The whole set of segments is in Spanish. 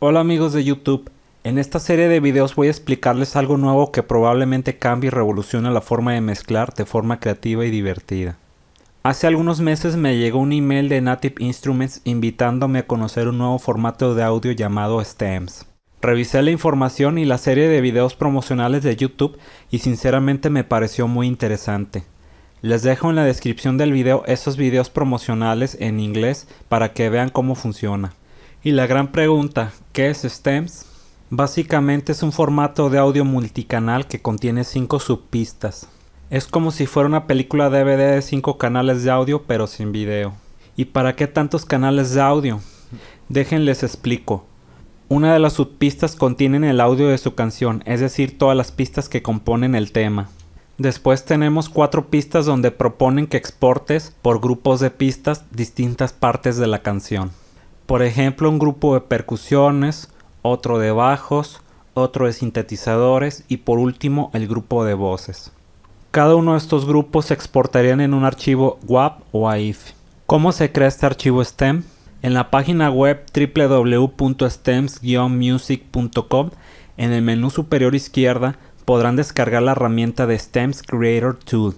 Hola amigos de YouTube, en esta serie de videos voy a explicarles algo nuevo que probablemente cambie y revolucione la forma de mezclar de forma creativa y divertida. Hace algunos meses me llegó un email de Native Instruments invitándome a conocer un nuevo formato de audio llamado STEMS. Revisé la información y la serie de videos promocionales de YouTube y sinceramente me pareció muy interesante. Les dejo en la descripción del video esos videos promocionales en inglés para que vean cómo funciona. Y la gran pregunta, ¿qué es STEMS? Básicamente es un formato de audio multicanal que contiene 5 subpistas. Es como si fuera una película DVD de 5 canales de audio pero sin video. ¿Y para qué tantos canales de audio? Déjenles explico. Una de las subpistas contiene el audio de su canción, es decir, todas las pistas que componen el tema. Después tenemos cuatro pistas donde proponen que exportes por grupos de pistas distintas partes de la canción. Por ejemplo, un grupo de percusiones, otro de bajos, otro de sintetizadores y por último el grupo de voces. Cada uno de estos grupos se exportarían en un archivo WAP o AIF. ¿Cómo se crea este archivo STEM? En la página web www.stems-music.com en el menú superior izquierda podrán descargar la herramienta de STEMS Creator Tool,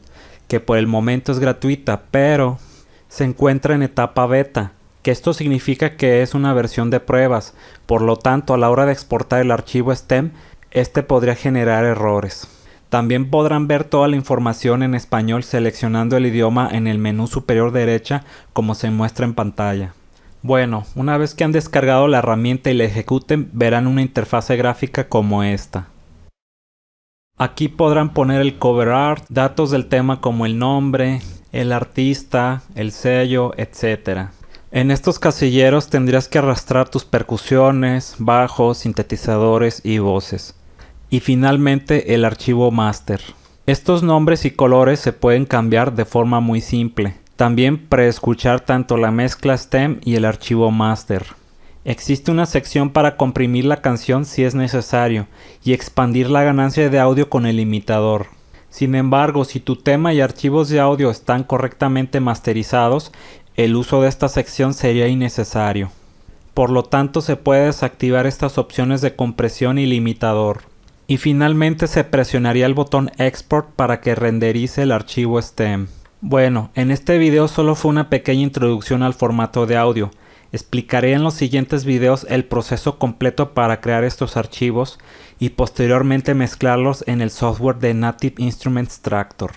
que por el momento es gratuita, pero se encuentra en etapa beta que esto significa que es una versión de pruebas, por lo tanto a la hora de exportar el archivo STEM, este podría generar errores. También podrán ver toda la información en español seleccionando el idioma en el menú superior derecha como se muestra en pantalla. Bueno, una vez que han descargado la herramienta y la ejecuten, verán una interfase gráfica como esta. Aquí podrán poner el cover art, datos del tema como el nombre, el artista, el sello, etc. En estos casilleros tendrías que arrastrar tus percusiones, bajos, sintetizadores y voces. Y finalmente el archivo master. Estos nombres y colores se pueden cambiar de forma muy simple. También preescuchar tanto la mezcla stem y el archivo master. Existe una sección para comprimir la canción si es necesario y expandir la ganancia de audio con el imitador. Sin embargo, si tu tema y archivos de audio están correctamente masterizados, el uso de esta sección sería innecesario. Por lo tanto se puede desactivar estas opciones de compresión y limitador. Y finalmente se presionaría el botón Export para que renderice el archivo STEM. Bueno, en este video solo fue una pequeña introducción al formato de audio. Explicaré en los siguientes videos el proceso completo para crear estos archivos y posteriormente mezclarlos en el software de Native Instruments Tractor.